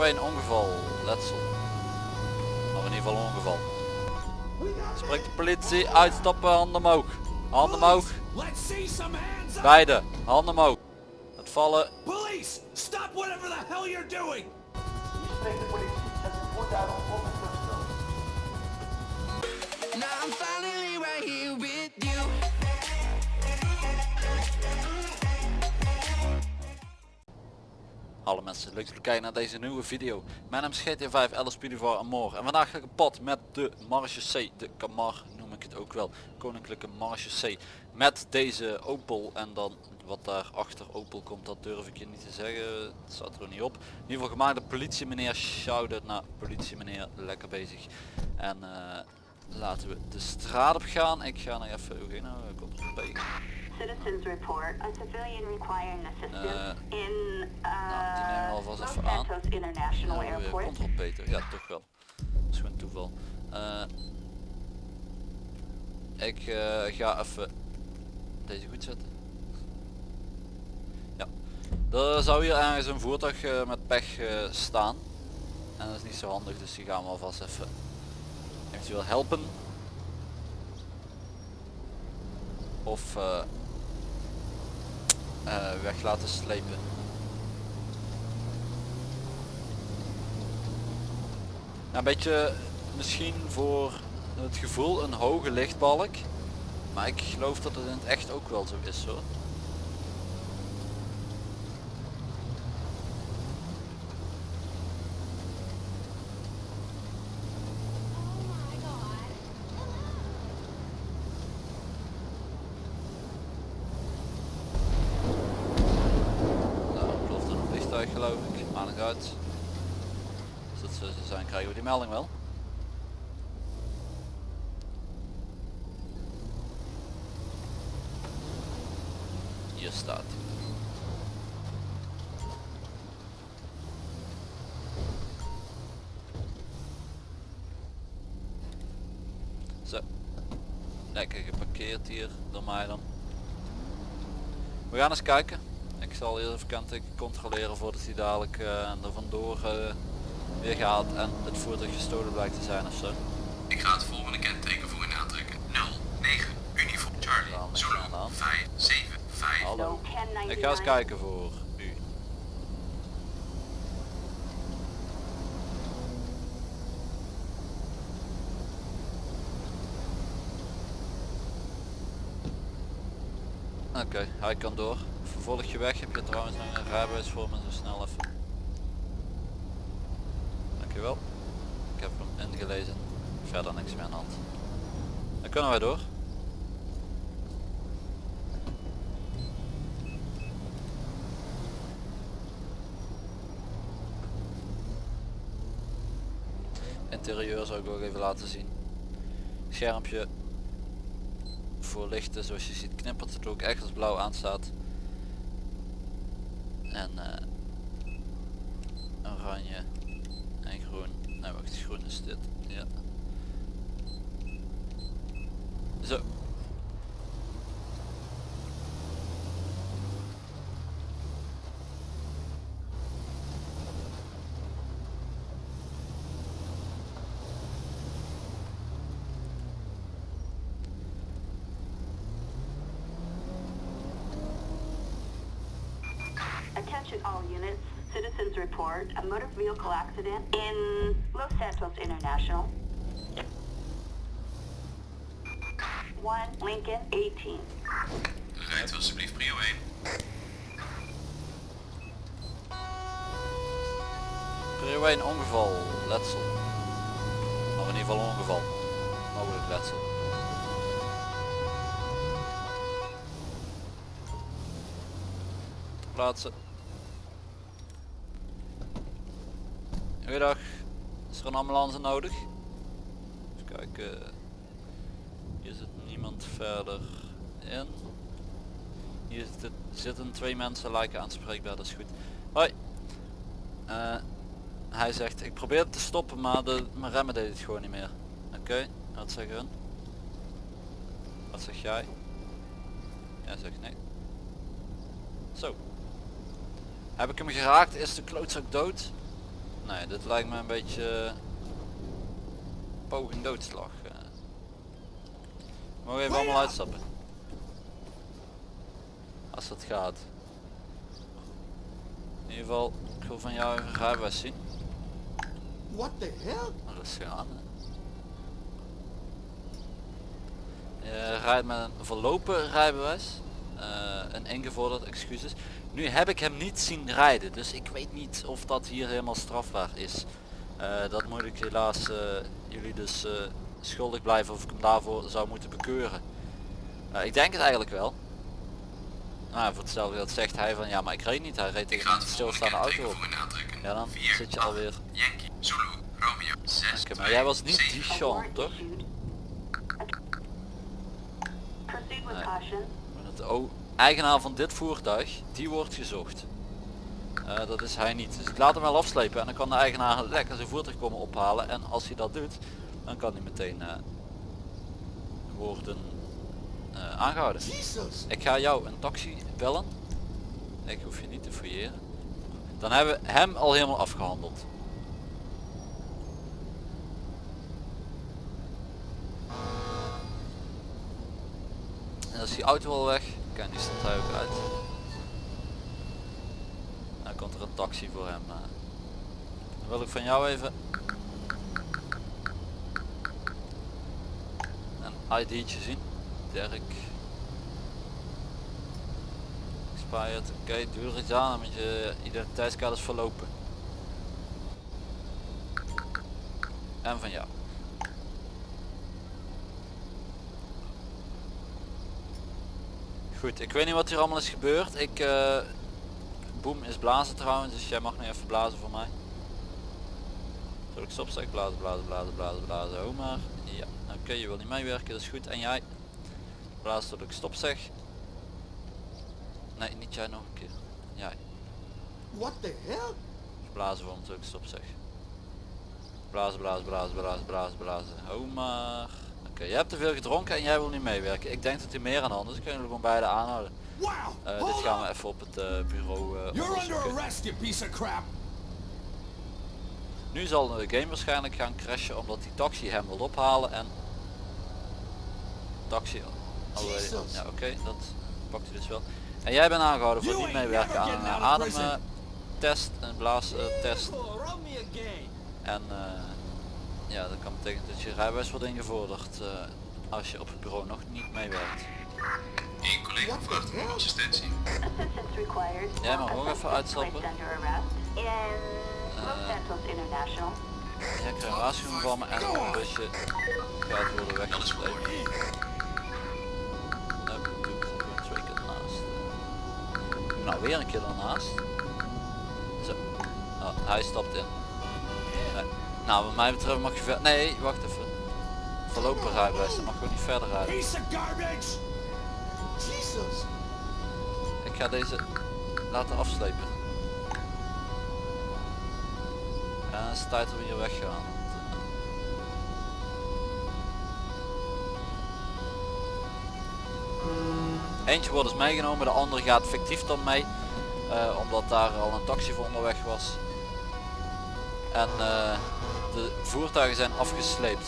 Priorway een ongeval, letsel. Of in ieder geval ongeval. Spreekt de politie, uitstappen, handen omhoog. Handen omhoog. Beide, handen omhoog. Het vallen, Police! Stop whatever the hell you're doing! Now I'm finally right here Hallo mensen, leuk dat jullie kijken naar deze nieuwe video. Mijn naam is GT5 Alice Pudivar Amor en vandaag ga ik op pad met de Marge C, de Camar noem ik het ook wel, Koninklijke Marge C. Met deze Opel en dan wat daar achter Opel komt, dat durf ik je niet te zeggen, het staat er niet op. In ieder geval gemaakt de politie meneer, shout-out naar politie meneer, lekker bezig. En eh, laten we de straat op gaan, ik ga nog even, P. Citizens report a civilian requiring assistance in nou, die nemen we uh, alvast even aan. International Airport. Peter, ja toch wel. Dat is gewoon toeval. Eh, ik eh, ga even deze goed zetten. Ja. Er zou hier ergens een voertuig eh, met pech eh, staan. En dat is niet zo handig, dus die gaan we alvast even eventueel helpen. Of eh, eh, weg laten slepen. Ja, een beetje misschien voor het gevoel een hoge lichtbalk. Maar ik geloof dat het in het echt ook wel zo is hoor. Nou, klopt er een vliegtuig geloof ik, maar niet uit. Als dat zo zou zijn krijgen we die melding wel. Staat. Zo. Lekker geparkeerd hier door mij dan. We gaan eens kijken. Ik zal eerst even kenteken controleren voordat hij dadelijk eh, er vandoor eh, weer gaat en het voertuig gestolen blijkt te zijn ofzo. Ik ga het volgende kenteken voor u aantrekken. 09 Uniform Charlie Ja, met Zulu aan de hand. 575. Hallo. No, 1099. Ik ga eens kijken voor u. Oké, hij kan door. Vervolg je weg. Heb je trouwens nog een rijbewijs voor me zo snel even. Dankjewel. Ik heb hem ingelezen. Verder niks meer aan de hand. Dan kunnen wij door. Interieur zou ik ook even laten zien. Schermpje voor lichten zoals je ziet knippert het ook echt als blauw aanstaat. En eh, oranje en groen. Nee wacht, groen is dit. Ja. Zo. Attention all units. Citizens report a motor vehicle accident in Los Santos International. 1 Lincoln 18. Rijdt u alsjeblieft prio 1. Prio 1 ongeval, letsel. Of in ieder geval ongeval. Mogelijk letsel. Ter Goeiedag. Is er een ambulance nodig? Even kijken. Hier zit niemand verder in. Hier zitten, zitten twee mensen lijken aanspreekbaar, dat is goed. Hoi. Eh, hij zegt, ik probeer te stoppen, maar de, mijn remmen deed het gewoon niet meer. Oké, wat zeggen hun? Wat zeg jij? Jij zegt nee. Zo. Heb ik hem geraakt? Is de klootzak dood? Nee, dit lijkt me een beetje eh, poging doodslag. eh. Mogen we even allemaal uitstappen? Als dat gaat. In ieder geval, ik wil van jou een rijbewijs zien. What the hell? Rustig aan. hè. Je rijdt met een verlopen rijbewijs. eh, een ingevorderd excuses. Nu heb ik hem niet zien rijden, dus ik weet niet of dat hier helemaal strafbaar is. Eh, dat moet ik helaas eh, jullie dus eh, schuldig blijven of ik hem daarvoor zou moeten bekeuren. Eh, ik denk het eigenlijk wel. Nou, voor hetzelfde geld zegt hij van ja, maar ik reed niet. Hij reed tegen een stilstaande auto op. Ja, dan 4, zit je 8, alweer. Yankee, Zulu, Romeo, 6, Oké, maar jij was niet die Sean, toch? Nee. Maar Het o- eigenaar van dit voertuig, die wordt gezocht. Eh, dat is hij niet. Dus ik laat hem wel afslepen en dan kan de eigenaar lekker zijn voertuig komen ophalen. En als hij dat doet, dan kan hij meteen eh, worden eh, aangehouden. Jesus! Ik ga jou een taxi bellen. Ik hoef je niet te fouilleren. Dan hebben we hem al helemaal afgehandeld. En dan is die auto al weg. Kijk, die staat hij ook uit. Dan komt er een taxi voor hem. eh. Dan wil ik van jou even een ID'tje zien. Dirk. Expired. Oké, doe er iets aan, moet je identiteitskaart is verlopen. En van jou. Goed, ik weet niet wat hier allemaal is gebeurd. Ik, eh boem is blazen trouwens, dus jij mag nu even blazen voor mij. Zal ik stopstek blazen, blazen, blazen, blazen, blazen, oh maar. Ja, oké, je wil niet meewerken, dat is goed. En jij? Blazen tot ik stop zeg. Nee, niet jij nog een keer. Jij. What the hell? Blazen voor hem tot ik stop zeg. Blazen, blazen, blazen, blazen, blazen, blazen. Oh maar. Oké, jij hebt te veel gedronken en jij wil niet meewerken. Ik denk dat hij meer aan de hand is. Dus kunnen jullie gewoon beide aanhouden. Eh, dit gaan we even op het eh, bureau crap! Nu zal de game waarschijnlijk gaan crashen omdat die taxi hem wil ophalen en taxi. Ja oké, dat pakt hij dus wel. En jij bent aangehouden voor niet meewerken aan een uh, ademtest, een blaastest. En eh, ja, dat kan betekenen dat je rijbewijs wordt ingevorderd eh, als je op het bureau nog niet meewerkt. Eén collega vraagt om assistentie. Assistance required. Jij mag A ook even uitstappen. Santos International. Jij krijgt een waarschuwing van me en een busje gaat worden weggesleept. voor. Nou, ik er. Nou, weer een keer ernaast. Zo. Oh, hij stapt in. Nou, wat mij betreft mag je ver... Nee, wacht even. Voorlopig rijbewijs, dan mag gewoon niet verder rijden. Piece of garbage! Jesus! Ik ga deze laten afslepen. En het is tijd we hier weggaan. Eentje wordt dus meegenomen, de andere gaat fictief dan mee. eh, omdat daar al een taxi voor onderweg was. En eh, de voertuigen zijn afgesleept.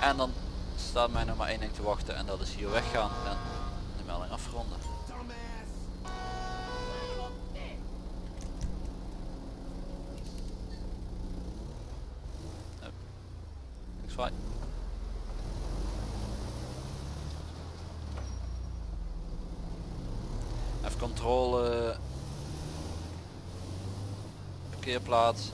En dan staat mij nog maar één ding te wachten en dat is hier weggaan en de melding afronden. Ik zwaai. Even controle. Parkeerplaats.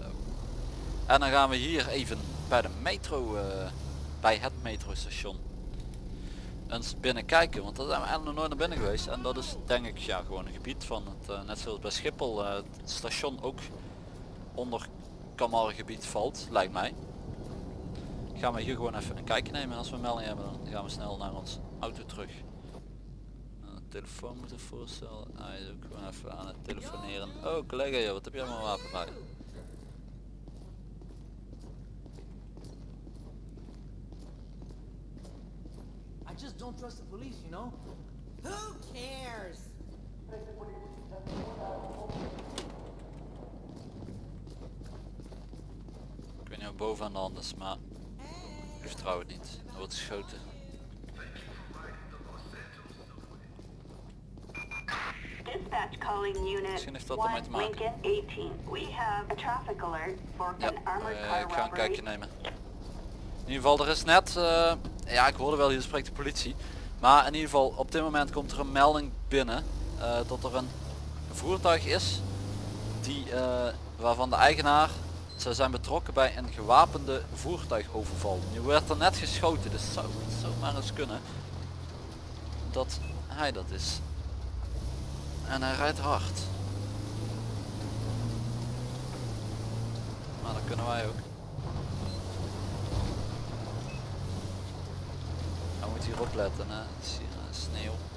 Eh. En dan gaan we hier even bij de metro, eh, bij het metrostation, eens binnen kijken. Want daar zijn we eigenlijk nog nooit naar binnen geweest. En dat is denk ik ja, gewoon een gebied van het, eh, net zoals bij Schiphol, het station ook onder Kamargebied valt, lijkt mij. Gaan we hier gewoon even een kijkje nemen. En als we een melding hebben dan gaan we snel naar ons auto terug. Uh, telefoon moeten voorstellen. Hij is ook gewoon even aan het telefoneren. Oh collega joh, wat heb jij allemaal wapen bij? I just don't trust the police, you know? Who cares? Ik weet niet wat boven aan de hand is, maar ik vertrouw het niet. Er wordt geschoten. Dispatch calling unit Misschien heeft dat ermee 1 te maken. Lincoln 18. We have a traffic alert for Ja, an armored eh, ik ga een kijkje nemen. In ieder geval, er is net, eh, ja ik hoorde wel, hier spreekt de politie. Maar in ieder geval, op dit moment komt er een melding binnen eh, dat er een voertuig is die, waarvan de eigenaar, ze zijn betrokken bij een gewapende voertuigoverval. Nu werd er net geschoten, dus zou het zomaar eens kunnen dat hij dat is. En hij rijdt hard. Maar dat kunnen wij ook. Hij moet hier opletten, hè. Het is hier eh, sneeuw.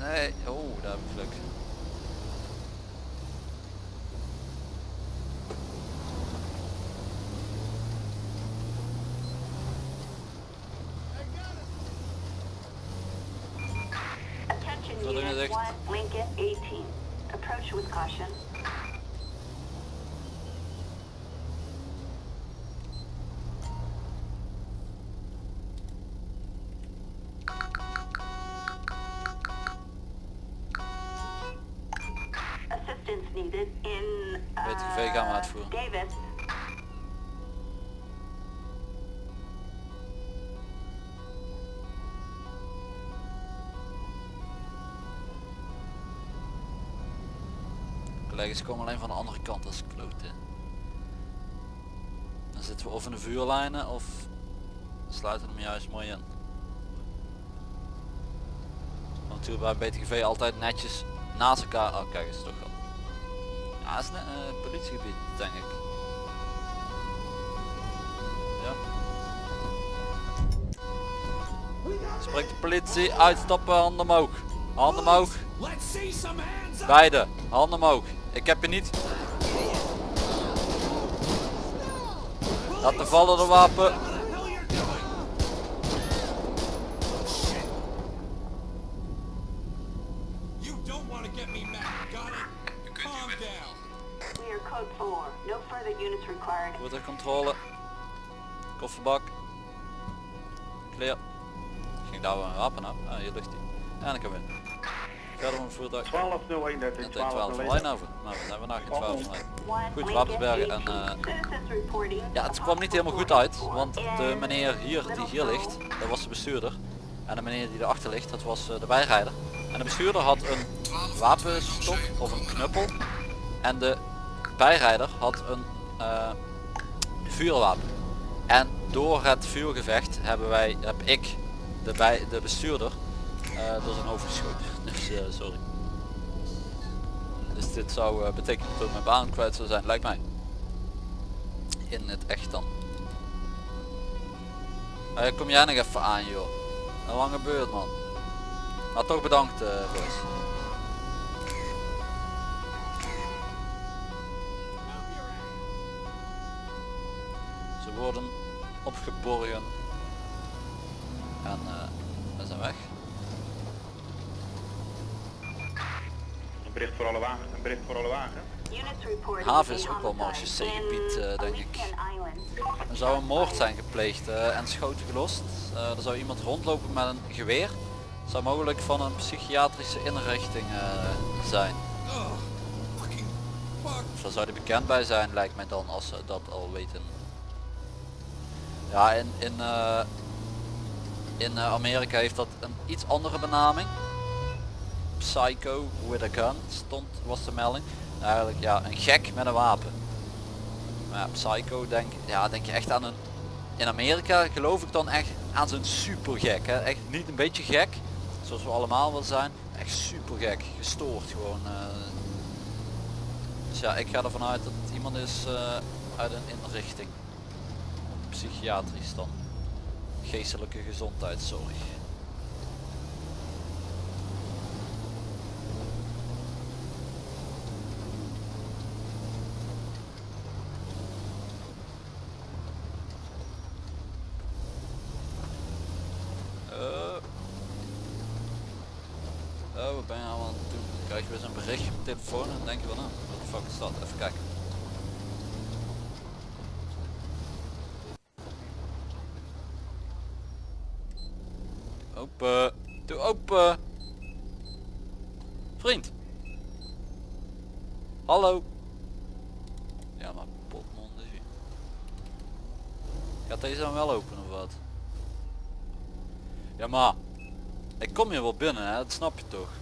Nee, oh, daar heb ik geluk. Gaan we uitvoeren. Davis. Collega's komen alleen van de andere kant als kloten. Dan zitten we of in de vuurlijnen of sluiten hem juist mooi in. Natuurlijk bij BTGV altijd netjes naast elkaar. Oh kijk eens toch wel. Het is een politiegebied denk ik. Ja. Spreekt de politie, uitstappen, handen omhoog. Handen omhoog. Beide, handen omhoog. Ik heb je niet. Laten vallen de wapen. Kofferbak. Clear. Ging daar wel een wapen op. Ah, hier ligt hij. En ik heb in. Verder het voertuig. 12.01, En 12 van. Nou, we zijn vandaag geen 12 van lijn. One Goed, Lincoln Ravensbergen en, 18. eh, Ja, het kwam niet helemaal goed uit, want de meneer hier die hier ligt, dat was de bestuurder. En de meneer die erachter ligt, dat was eh, de bijrijder. En de bestuurder had een wapenstok of een knuppel. En de bijrijder had een eh, vuurwapen. En door het vuurgevecht hebben wij, heb ik de, bij, de bestuurder eh, door zijn hoofd geschoten. Dus eh, sorry. Dus dit zou eh, betekenen dat mijn baan kwijt zou zijn, lijkt mij in het echt dan. Eh, kom jij nog even aan joh. Een lange beurt man. Maar toch bedankt eh boys. Worden opgeborgen. En eh we zijn weg. Een bericht voor alle wagen. Een bericht voor alle wagen. Units reporting Haven is ook wel marechaussee-gebied, in eh, denk ik. Er zou een moord zijn gepleegd eh, en schoten gelost. Eh, er zou iemand rondlopen met een geweer. Zou mogelijk van een psychiatrische inrichting eh, zijn. Fuck. Of daar zou hij bekend bij zijn, lijkt mij dan, als ze dat al weten. Ja, in, in, eh, in eh, Amerika heeft dat een iets andere benaming. psycho with a gun stond, was de melding. Eigenlijk ja, een gek met een wapen. Maar ja, psycho denk, ja, denk je echt aan een... In Amerika geloof ik dan echt aan zo'n super gek. Hè? Echt niet een beetje gek, zoals we allemaal wel zijn. Echt super gek, gestoord gewoon. eh. Dus ja, ik ga ervan uit dat iemand is uit een inrichting. Psychiatrisch dan. Geestelijke gezondheidszorg. Eh. Oh, wat ben je nou aan het doen? Dan krijg je weer zo'n berichtje op telefoon en dan denk je van nou, wat de fuck is dat? Even kijken. Open. Doe open. Vriend. Hallo. Ja, maar potmond is hier. Gaat deze dan wel open of wat? Ja, maar. Ik kom hier wel binnen, hè? dat snap je toch?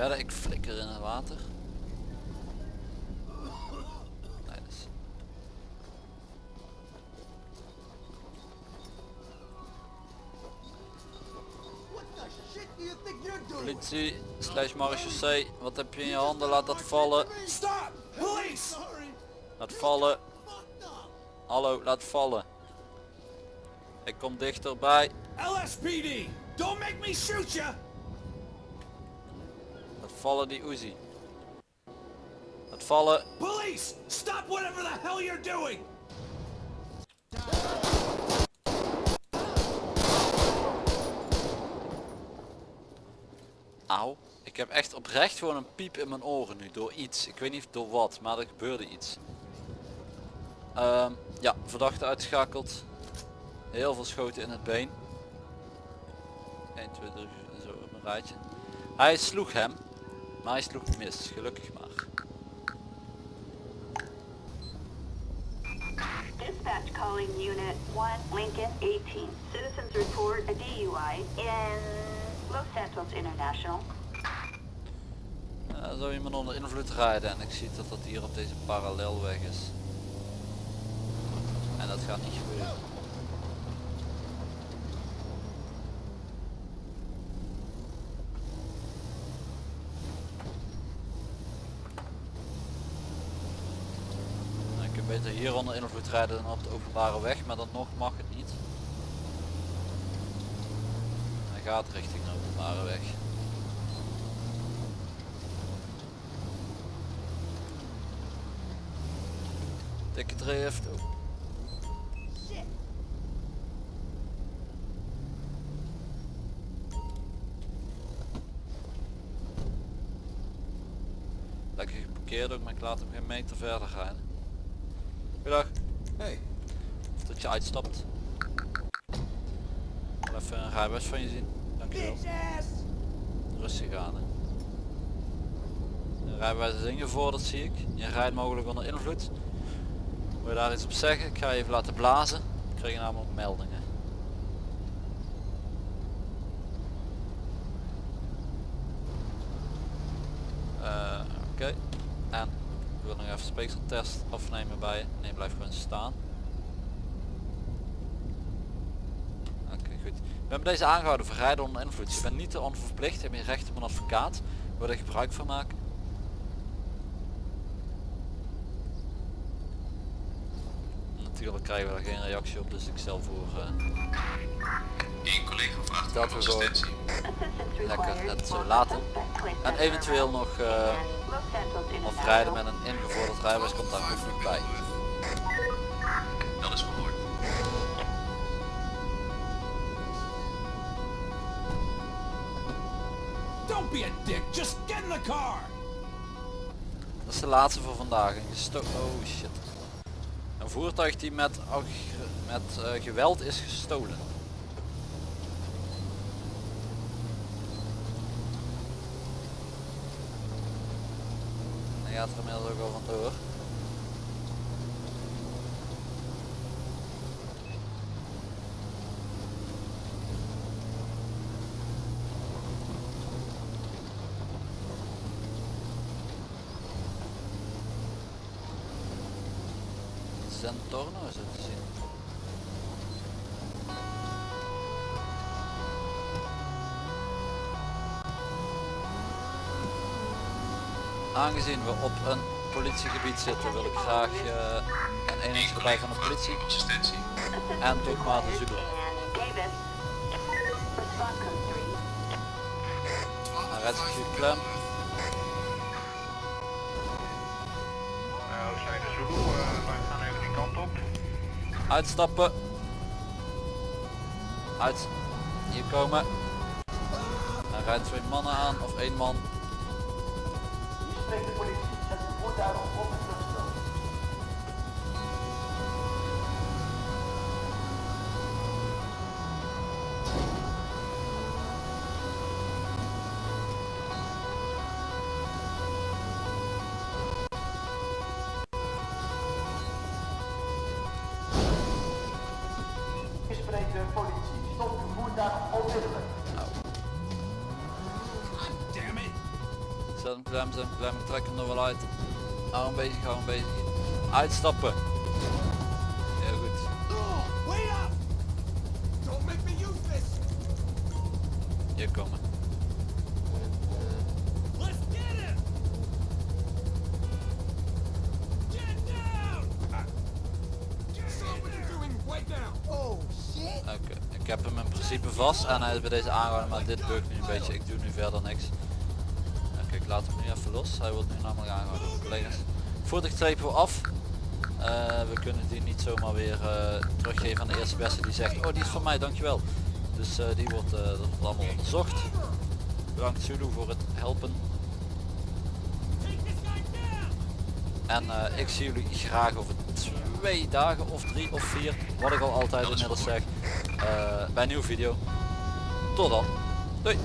Verder, ik flikker in het water. Politie, slash marechaussee, wat heb je in je handen? Laat dat vallen. Stop! Police! Laat vallen. Hallo, laat vallen. Ik kom dichterbij. LSPD! Don't make me shoot you! Vallen die Uzi. Laat vallen. Police! Stop whatever the hell you're doing! Auw. Ik heb echt oprecht gewoon een piep in mijn oren nu door iets. Ik weet niet door wat, maar er gebeurde iets. Ehm, ja, verdachte uitgeschakeld. Heel veel schoten in het been. 1, 2, 3, zo op een rijtje. Hij sloeg hem, maar hij sloeg mis, gelukkig maar. Dispatch calling Unit 1, Lincoln 18. Citizens report a DUI in Los Santos International. Uh, zou iemand onder invloed rijden en ik zie dat dat hier op deze parallelweg is. En dat gaat niet gebeuren. Nou, ik kan beter invloed rijden dan op de openbare weg, maar dan nog mag het niet. Hij gaat richting de openbare weg. Dikke drift. Lekker geparkeerd ook, maar ik laat hem geen meter verder rijden. Goedendag. Hey. Dat je uitstapt. Ik wil even een rijbewijs van je zien. Dankjewel. Rustig aan. Hè. De rijbewijs is ingevorderd zie ik. Je rijdt mogelijk onder invloed. Wil je daar iets op zeggen? Ik ga je even laten blazen. Ik kreeg namelijk meldingen. Eh, Oké. En ik wil nog even speekseltest afnemen bij je. Nee, blijf gewoon staan. Oké, goed. We hebben deze aangehouden voor rijden onder invloed. Je bent niet te onverplicht, je hebt je recht op een advocaat. Wil je er gebruik van maken? Natuurlijk krijgen we daar geen reactie op, dus ik stel voor eh, Eén collega vraagt Dat om we gewoon-. Assistance Lekker het zo laten. En eventueel nog eh, Of rijden met een ingevorderd rijbewijs komt daar ook nog bij. Dat is verhoord. Don't be a dick. Just get in the car. Dat is de laatste voor vandaag. Een gesto oh shit. Een voertuig die met, met eh, geweld is gestolen. Hij gaat er inmiddels ook al vandoor. Zentorno is het te zien. Aangezien we op een politiegebied zitten wil ik graag eh, een eenheidsgebruik collega van de politie en ook maar de Zulu. in Davis. Respond code 3. Hij rijdt zich hier klem. Zijn de Zulu, eh, wij gaan even die kant op. Uitstappen. Uit. Hier komen. Hij rijdt twee mannen aan of één man. Zet hem klem, zet hem klem. Ik trek hem er wel uit. Hou hem bezig, hou hem bezig. Uitstappen. Heel goed. Oh, wait up. Don't make me use this. Hier komen. Oh. Oké, ik heb hem in principe vast en hij is bij deze aangehouden, maar dit bukt nu een beetje. Ik doe nu verder niks. Laat hem nu even los. Hij wordt nu namelijk aangehouden, collega's. Voertuig trepen we af. Eh, we kunnen die niet zomaar weer eh, teruggeven aan de eerste beste die zegt, oh die is van mij, dankjewel. Dus eh, die wordt, dat wordt allemaal onderzocht. Bedankt Zulu voor het helpen. En ik zie jullie graag over twee dagen of drie of vier, wat ik al altijd inmiddels zeg, bij een nieuwe video. Tot dan. Doei.